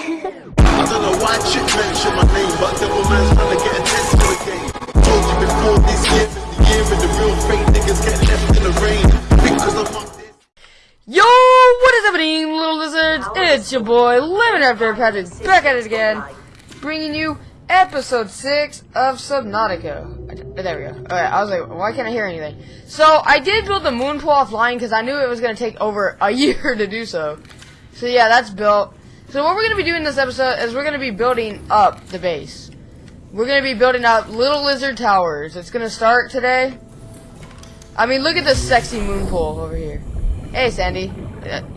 I don't know why chick mention my name, but devil man's trying to get. Told you before this year the year the real fake niggas get left in the rain. Because I'm on. Yo, what is happening, little lizards? It's your boy, Lemon Raptor Patrick, back at it again, bringing you episode 6 of Subnautica. There we go. Alright, I was like, why can't I hear anything? So, I did build the moon pool offline because I knew it was going to take over a year to do so. So yeah, that's built. So what we're going to be doing this episode is we're going to be building up the base. We're going to be building up little lizard towers. It's going to start today. I mean, look at this sexy moon pool over here. Hey, Sandy.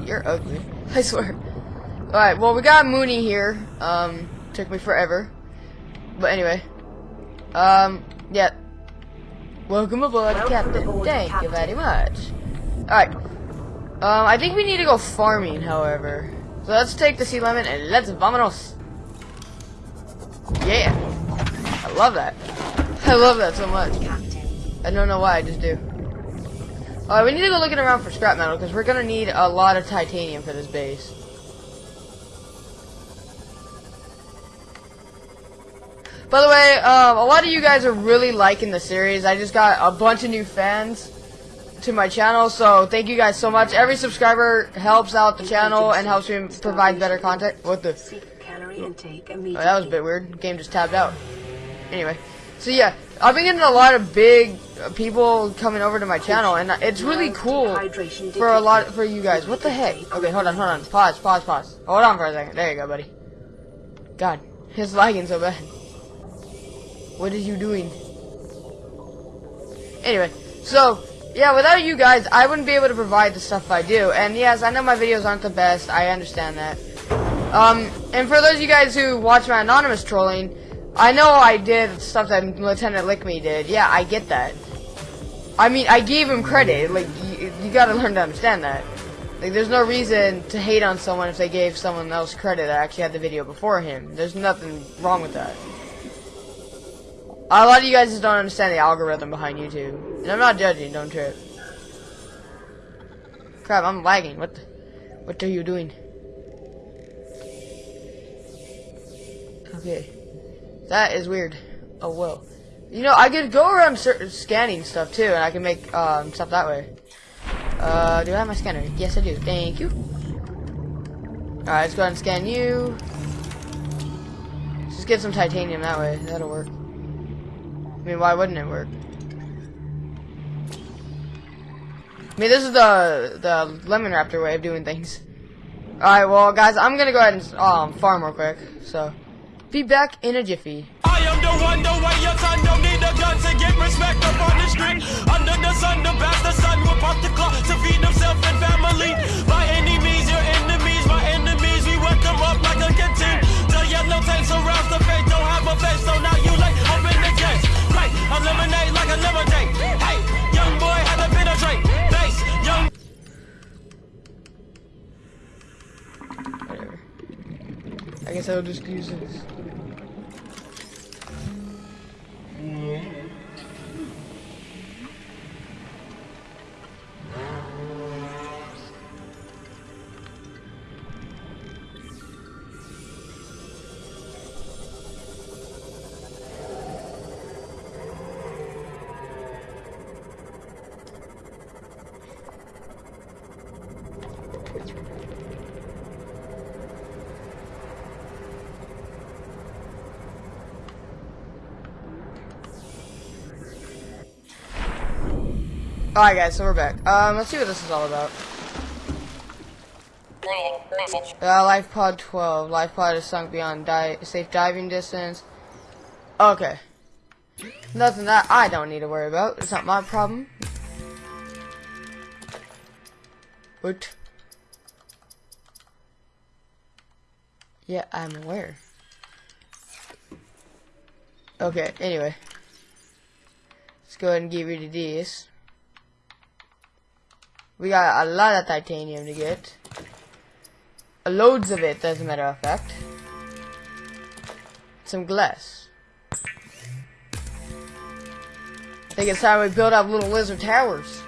You're ugly. I swear. Alright, well, we got Mooney here. Um, took me forever. But anyway. Um, yeah. Welcome aboard, Welcome Captain. aboard, Thank you very much. Alright. Um, I think we need to go farming, however. So let's take the sea lemon and let's vamonos. Yeah. I love that. I love that so much. I don't know why, I just do. Alright, we need to go looking around for scrap metal, because we're gonna need a lot of titanium for this base. By the way, um, a lot of you guys are really liking the series. I just got a bunch of new fans to my channel, so thank you guys so much. Every subscriber helps out the channel and helps me provide better content. What the? Oh, that was a bit weird. Game just tabbed out. Anyway, so yeah, I've been getting a lot of big people coming over to my channel, and it's really cool for a lot for you guys. What the heck? Okay, hold on, hold on. Pause, pause, pause. Hold on for a second. There you go, buddy. God, it's lagging so bad. What are you doing? Anyway, so yeah, without you guys, I wouldn't be able to provide the stuff I do. And yes, I know my videos aren't the best. I understand that. Um, and for those of you guys who watch my anonymous trolling, I know I did stuff that Lieutenant Lickme did. Yeah, I get that. I mean, I gave him credit. Like, you, you gotta learn to understand that. Like, there's no reason to hate on someone if they gave someone else credit that actually had the video before him. There's nothing wrong with that. A lot of you guys just don't understand the algorithm behind YouTube. And I'm not judging, don't trip. Crap, I'm lagging. What the, what are you doing? Okay. That is weird. Oh, well. You know, I could go around scanning stuff too, and I can make um, stuff that way. Uh, do I have my scanner? Yes, I do. Thank you. Alright, let's go ahead and scan you. Just get some titanium that way. That'll work. I mean, why wouldn't it work? I mean, this is the the lemon raptor way of doing things. Alright, well, guys, I'm gonna go ahead and um, farm real quick. So, be back in a jiffy. I am the one, the way your don't need a gun to get respect up on the street. Under the sun, the bastard will pop the clock to feed himself and family. By any means, your enemies, my enemies, we them up like a canteen. The yellow tank surrounds the fate, don't have a face, so now you late, eliminate like a lemonade. Hey, young boy had to penetrate. Base, young Whatever. I guess I'll just use this. Mm-hmm. Alright guys, so we're back. Um, let's see what this is all about. Uh, life pod 12. Life pod is sunk beyond di safe diving distance. Okay. Nothing that I don't need to worry about. It's not my problem. What? Yeah, I'm aware. Okay, anyway. Let's go ahead and get rid of this. We got a lot of titanium to get. Uh, loads of it, as a matter of fact. Some glass. I think it's time we build up little lizard towers.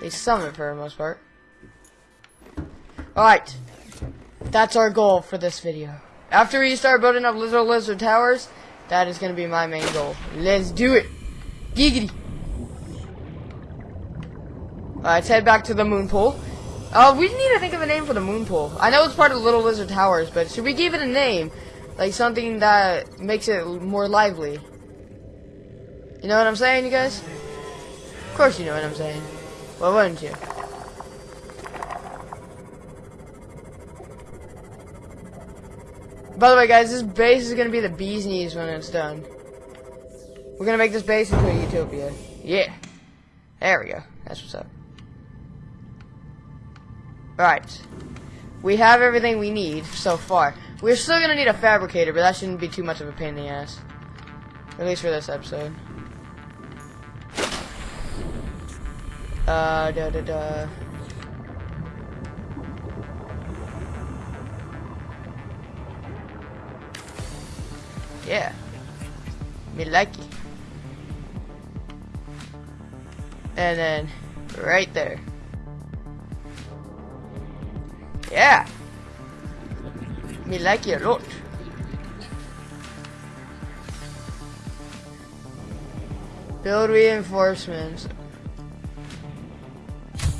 They summon for the most part. Alright. That's our goal for this video. After we start building up Lizard Lizard Towers, that is going to be my main goal. Let's do it. Giggity. Let's head back to the moon pool. Uh, we need to think of a name for the moon pool. I know it's part of Little Lizard Towers, but should we give it a name? Like something that makes it more lively. You know what I'm saying, you guys? Of course you know what I'm saying. Well, wouldn't you? By the way, guys, this base is gonna be the bee's knees when it's done. We're gonna make this base into a utopia. Yeah. There we go. That's what's up. Alright. We have everything we need so far. We're still gonna need a fabricator, but that shouldn't be too much of a pain in the ass. At least for this episode. Uh, da da da. Yeah. Me like it. And then, right there. Yeah. Me like it a lot. Build reinforcements.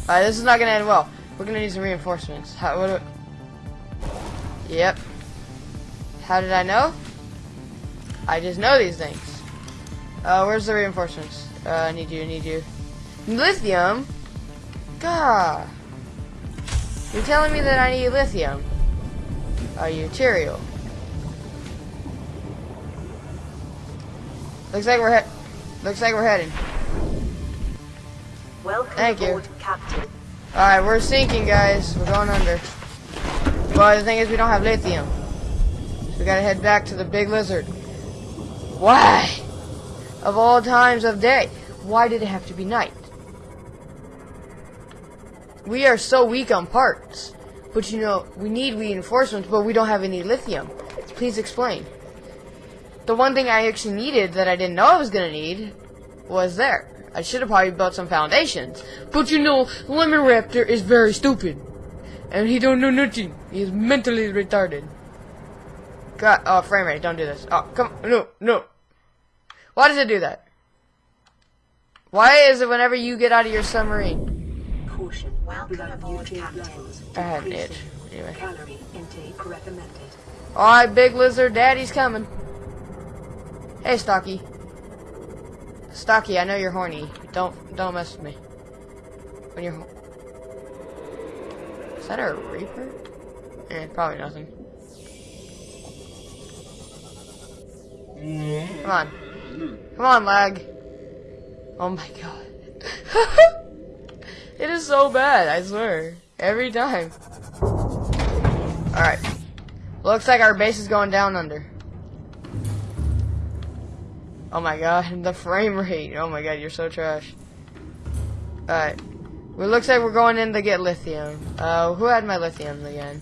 Alright, this is not gonna end well. We're gonna need some reinforcements. How, what Yep. How did I know? I just know these things. Uh, where's the reinforcements? Uh, I need you, I need you. Lithium? God. You're telling me that I need lithium. Are you material? Looks like we're he looks like we're heading. Welcome Thank you. Captain. Alright, we're sinking, guys. We're going under. But the thing is, we don't have lithium. So we gotta head back to the big lizard. Why? Of all times of day, why did it have to be night? We are so weak on parts. But you know, we need reinforcements, but we don't have any lithium. Please explain. The one thing I actually needed that I didn't know I was gonna need was there. I should have probably built some foundations. But you know, Lemon Raptor is very stupid. And he don't know nothing. He's mentally retarded. God, oh, frame rate, don't do this. Oh, come, no, no. Why does it do that? Why is it whenever you get out of your submarine? Caution. Welcome Blood aboard, nutrient Captain. levels I had an itch. Anyway. Calorie intake recommended. Alright, big lizard, daddy's coming. Hey, Stocky. Stocky, I know you're horny. Don't don't mess with me. When you're ho- Is that a reaper? Eh, probably nothing. Come on. Come on, lag. Oh my god. it is so bad, I swear. Every time. Alright. Looks like our base is going down under. Oh my god, the frame rate. Oh my god, you're so trash. Alright. Well, looks like we're going in to get lithium. Uh, who had my lithium again?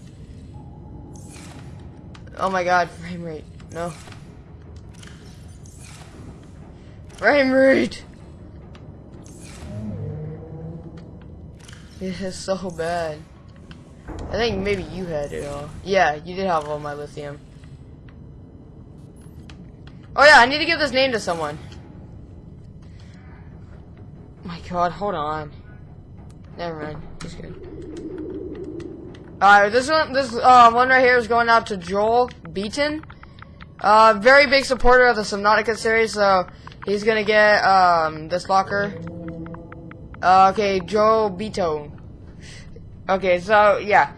Oh my god, frame rate. No. Frame rate! It is so bad. I think maybe you had it all. Yeah, you did have all my lithium. Oh yeah, I need to give this name to someone. My god, hold on. Never mind. He's good. Alright, this one this uh one right here is going out to Joel Beaton. Uh very big supporter of the Subnautica series, so he's gonna get um this locker. Okay, Joe Beaton. Okay, so yeah.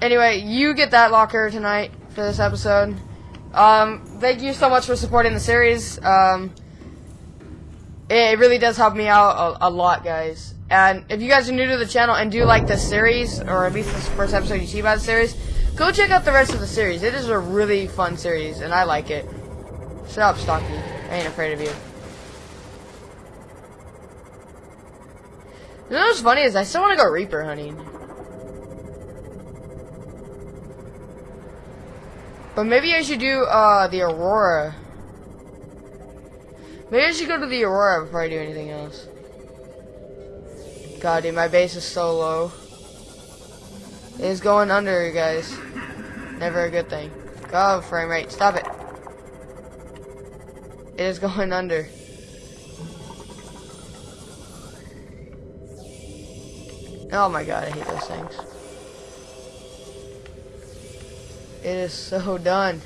Anyway, you get that locker tonight for this episode. Um, thank you so much for supporting the series. Um, it really does help me out a, a lot, guys. And if you guys are new to the channel and do like this series, or at least this first episode you see about the series, go check out the rest of the series. It is a really fun series, and I like it. Shut up, Stocky. I ain't afraid of you. You know what's funny is I still want to go Reaper hunting. But maybe I should do uh the Aurora. Maybe I should go to the Aurora before I do anything else. God, dude, my base is so low. It is going under, you guys. Never a good thing. Oh, frame rate. Stop it. It is going under. Oh my god, I hate those things. It is so done.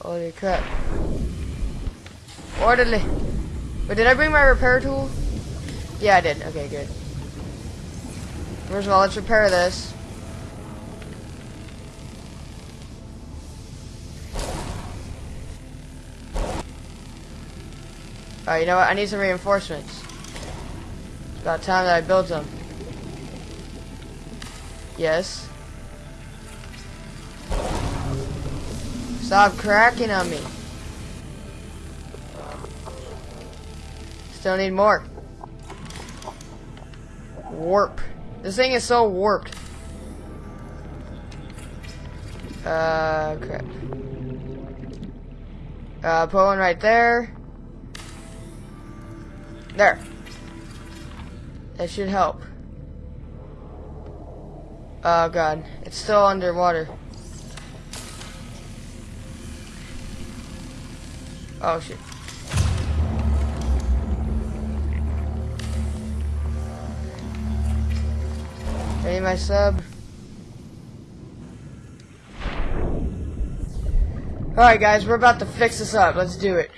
Holy crap. Orderly. But did I bring my repair tool? Yeah, I did. Okay, good. First of all, let's repair this. Alright, you know what? I need some reinforcements. It's about time that I build some. Yes. Stop cracking on me. Still need more. Warp. This thing is so warped. Uh, crap. Uh, put one right there. There. That should help. Oh god, it's still underwater. Oh shit. Ready my sub? Alright guys, we're about to fix this up. Let's do it.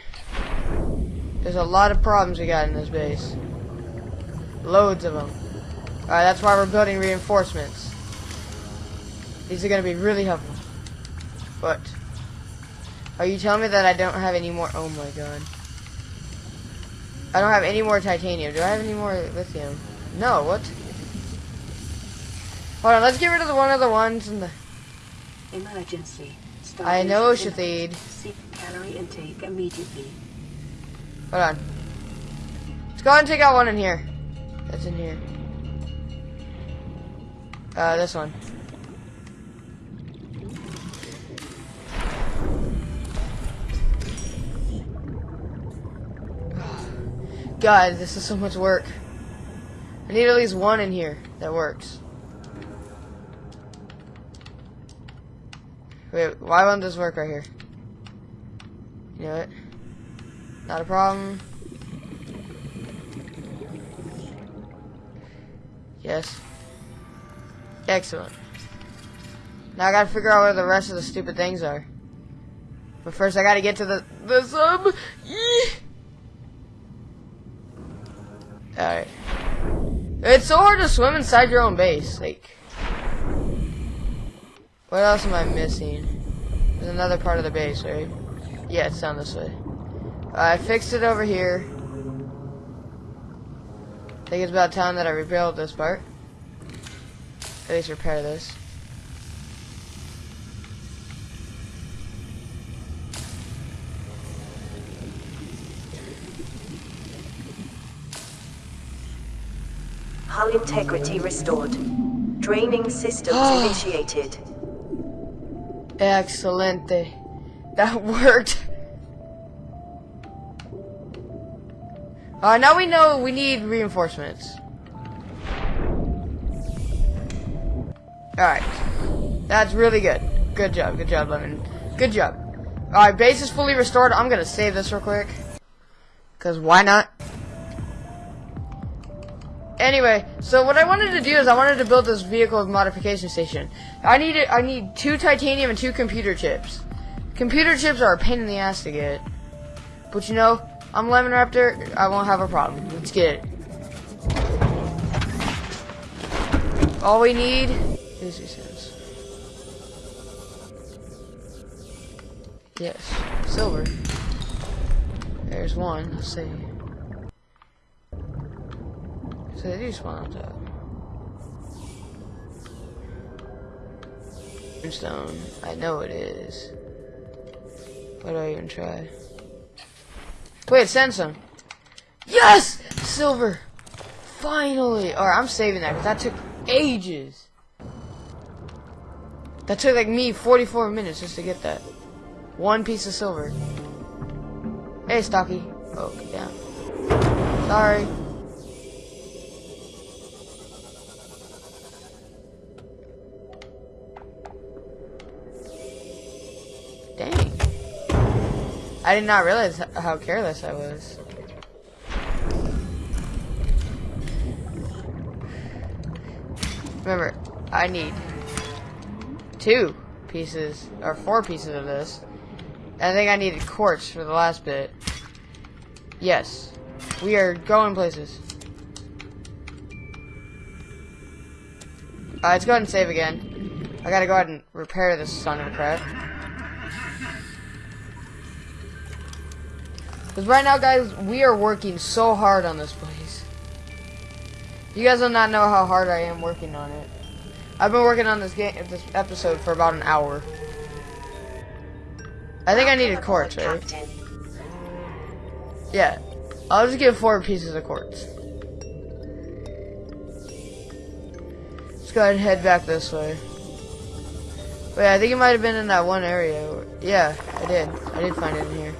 There's a lot of problems we got in this base. Loads of them. Alright, that's why we're building reinforcements. These are going to be really helpful. But, are you telling me that I don't have any more? Oh my god. I don't have any more titanium. Do I have any more lithium? No, what? Hold on, let's get rid of the one of the ones in the... Emergency. I know. Shathid. Seek calorie intake immediately. Hold on. Let's go ahead and take out one in here. That's in here. Uh, this one. God, this is so much work. I need at least one in here that works. Wait, why won't this work right here? You know what? Not a problem. Yes. Excellent. Now I gotta figure out where the rest of the stupid things are. But first I gotta get to the, the sub. Alright. It's so hard to swim inside your own base. Like, what else am I missing? There's another part of the base, right? Yeah, it's down this way. I fixed it over here. I think it's about time that I rebuild this part. At least repair this. Hull integrity restored. Draining systems initiated. Excelente. That worked. Uh, now we know we need reinforcements. Alright. That's really good. Good job, good job, Lemon. Good job. Alright, base is fully restored. I'm gonna save this real quick. Because why not? Anyway, so what I wanted to do is I wanted to build this vehicle modification station. I need I need two titanium and two computer chips. Computer chips are a pain in the ass to get. But you know, I'm Lemon Raptor, I won't have a problem. Let's get it. All we need is these cents. Yes, silver. There's one, let's see. Spawn on top. I know it is. Why do I even try? Wait, send some. Yes! Silver! Finally! Alright, I'm saving that because that took ages. That took like me 44 minutes just to get that. One piece of silver. Hey, Stocky. Oh, down. Sorry. I did not realize how careless I was. Remember, I need two pieces, or four pieces of this. I think I needed quartz for the last bit. Yes. We are going places. Alright, let's go ahead and save again. I gotta go ahead and repair this son of a crap. Because right now, guys, we are working so hard on this place. You guys will not know how hard I am working on it. I've been working on this game, this episode for about an hour. I think I needed quartz, right? Yeah. I'll just get four pieces of quartz. Let's go ahead and head back this way. Wait, I think it might have been in that one area. Yeah, I did. I did find it in here.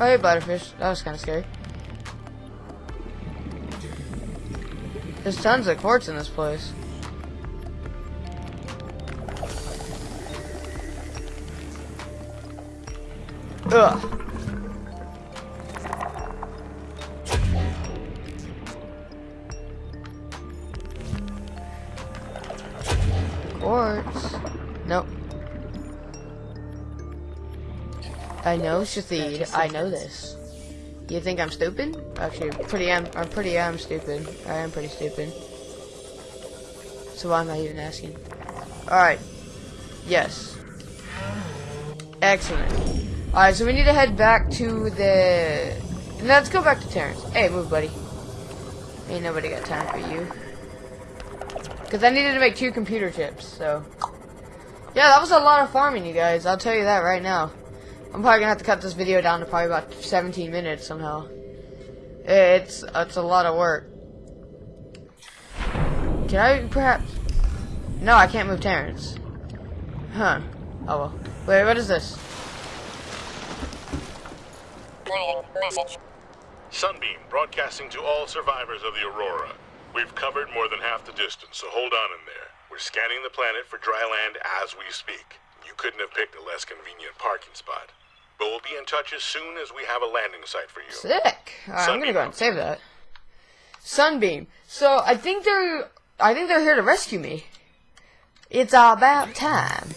Oh, hey, Butterfish. That was kind of scary. There's tons of quartz in this place. Ugh. I know, I know this. You think I'm stupid? Actually, pretty am. I'm pretty am stupid. I am pretty stupid. So why am I even asking? All right. Yes. Excellent. All right, so we need to head back to the. Let's go back to Terrence. Hey, move, buddy. Ain't nobody got time for you. Cause I needed to make two computer chips. So. Yeah, that was a lot of farming, you guys. I'll tell you that right now. I'm probably gonna have to cut this video down to probably about 17 minutes somehow. It's it's a lot of work. Can I perhaps? No, I can't move Terrence. Huh. Oh well. Wait, what is this? Sunbeam broadcasting to all survivors of the Aurora. We've covered more than half the distance, so hold on in there. We're scanning the planet for dry land as we speak. Couldn't have picked a less convenient parking spot. But we'll be in touch as soon as we have a landing site for you. Sick. I'm gonna go ahead and save that. Sunbeam. So I think they're I think they're here to rescue me. It's about time.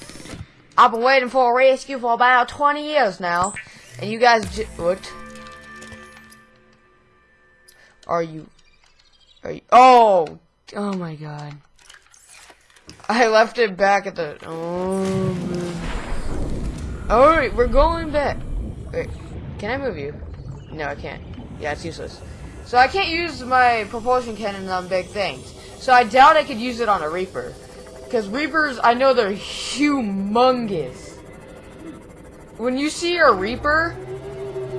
I've been waiting for a rescue for about 20 years now, and you guys j- what? Are you? Are you? Oh, oh my God! I left it back at the. Oh. All right, we're going back. Wait, can I move you? No, I can't. Yeah, it's useless. So I can't use my propulsion cannon on big things. So I doubt I could use it on a Reaper. Because Reapers, I know they're humongous. When you see a Reaper,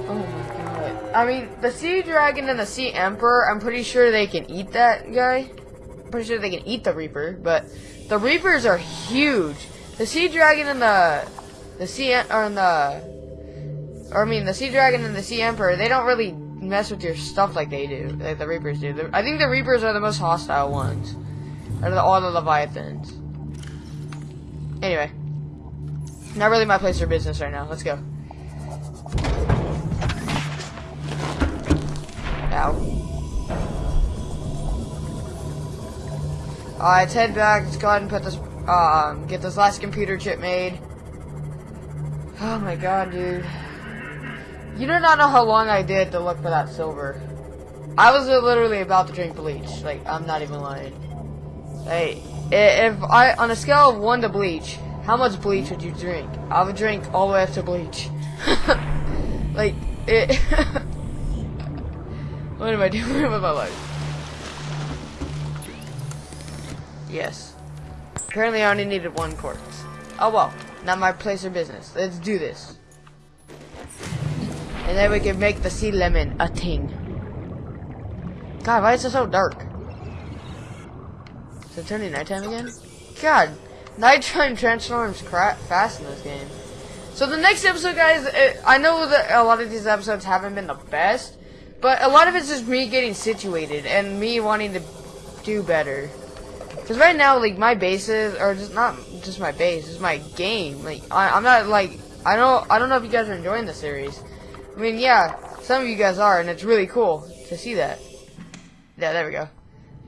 oh my god. I mean, the Sea Dragon and the Sea Emperor, I'm pretty sure they can eat that guy. I'm pretty sure they can eat the Reaper, but the Reapers are huge. The Sea Dragon and the the Sea or the or I mean the Sea Dragon and the Sea Emperor, they don't really mess with your stuff like they do, like the Reapers do. The- I think the Reapers are the most hostile ones out of all the Leviathans. Anyway, not really my place for business right now. Let's go. Ow. Alright, let's head back. Let's go ahead and put this, um, get this last computer chip made. Oh my god, dude. You do not know how long I did to look for that silver. I was literally about to drink bleach. Like, I'm not even lying. Hey, if I, on a scale of 1 to bleach, how much bleach would you drink? I would drink all the way up to bleach. like, it. what am I doing with my life? Yes. Apparently I only needed one quartz. Oh well, not my place or business. Let's do this. And then we can make the sea lemon a thing. God, why is it so dark? Is it turning nighttime again? God, nighttime transforms fast in this game. So the next episode, guys, uh, I know that a lot of these episodes haven't been the best, but a lot of it's just me getting situated and me wanting to do better. Because right now, like, my bases are just not just my base, it's my game. Like, I, I'm not, like, I don't, I don't know if you guys are enjoying the series. I mean, yeah, some of you guys are, and it's really cool to see that. Yeah, there we go.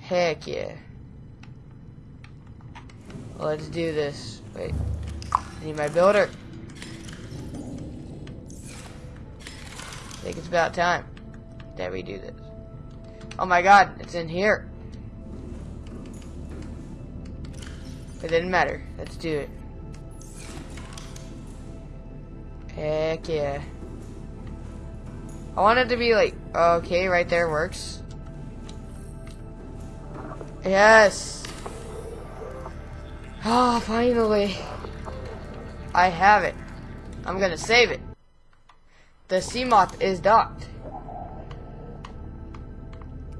Heck yeah. Let's do this. Wait. I need my builder. I think it's about time that we do this. Oh my god, it's in here. It didn't matter. Let's do it. Heck yeah. I want it to be like, okay, right there works. Yes. Oh, finally. I have it. I'm gonna save it. The Seamoth is docked.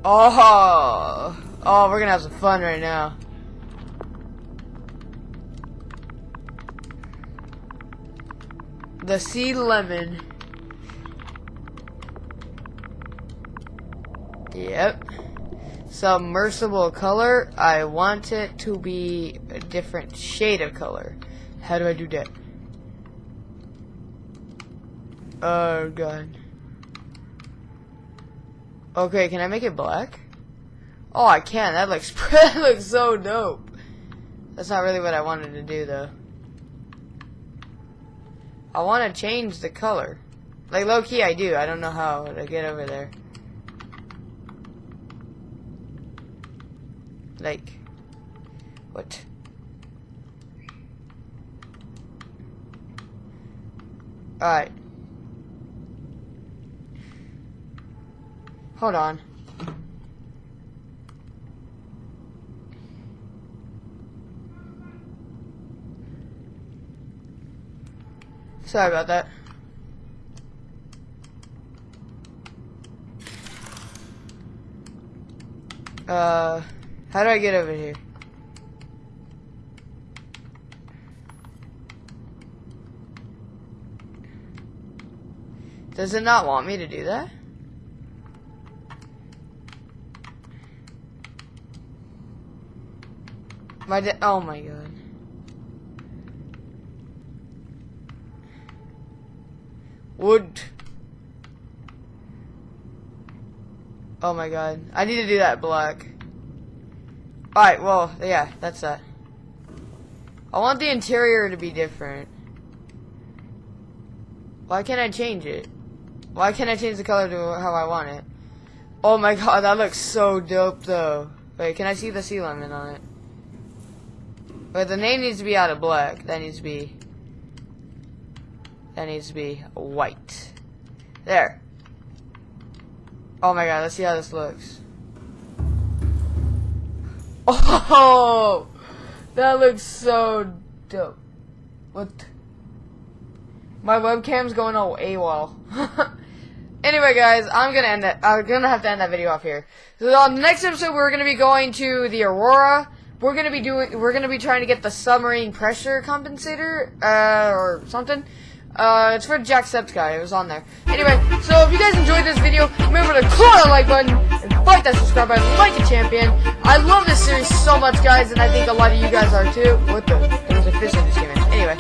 Oh, oh, we're gonna have some fun right now. The sea lemon. Yep. Submersible color. I want it to be a different shade of color. How do I do that? Oh god. Okay, can I make it black? Oh, I can. That looks that looks so dope. That's not really what I wanted to do though. I want to change the color. Like low key, I do. I don't know how to get over there. Like, what? Alright. Hold on. Sorry about that. Uh, how do I get over here? Does it not want me to do that? My oh my god. Wood. Oh my god. I need to do that black. Alright, well, yeah, that's that. I want the interior to be different. Why can't I change it? Why can't I change the color to how I want it? Oh my god, that looks so dope though. Wait, can I see the sea lemon on it? Wait, the name needs to be out of black. That needs to be. That needs to be white. There. Oh my god, let's see how this looks. Oh! That looks so dope. What? My webcam's going all AWOL. anyway, guys, I'm gonna end that. I'm gonna have to end that video off here. So on the next episode, we're gonna be going to the Aurora we're gonna be doing we're gonna be trying to get the submarine pressure compensator uh, or something uh, it's for Jacksepticeye. It was on there. Anyway, so if you guys enjoyed this video, remember to click the like button and fight that subscribe button like a champion. I love this series so much, guys, and I think a lot of you guys are too. What the? There was a fish in this game. Anyway,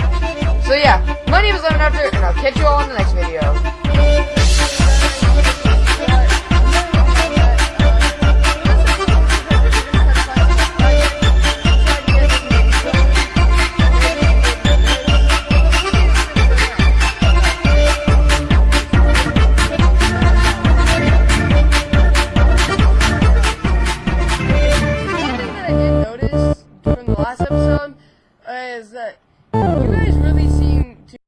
so yeah, my name is Lemon Raptor, and I'll catch you all in the next video.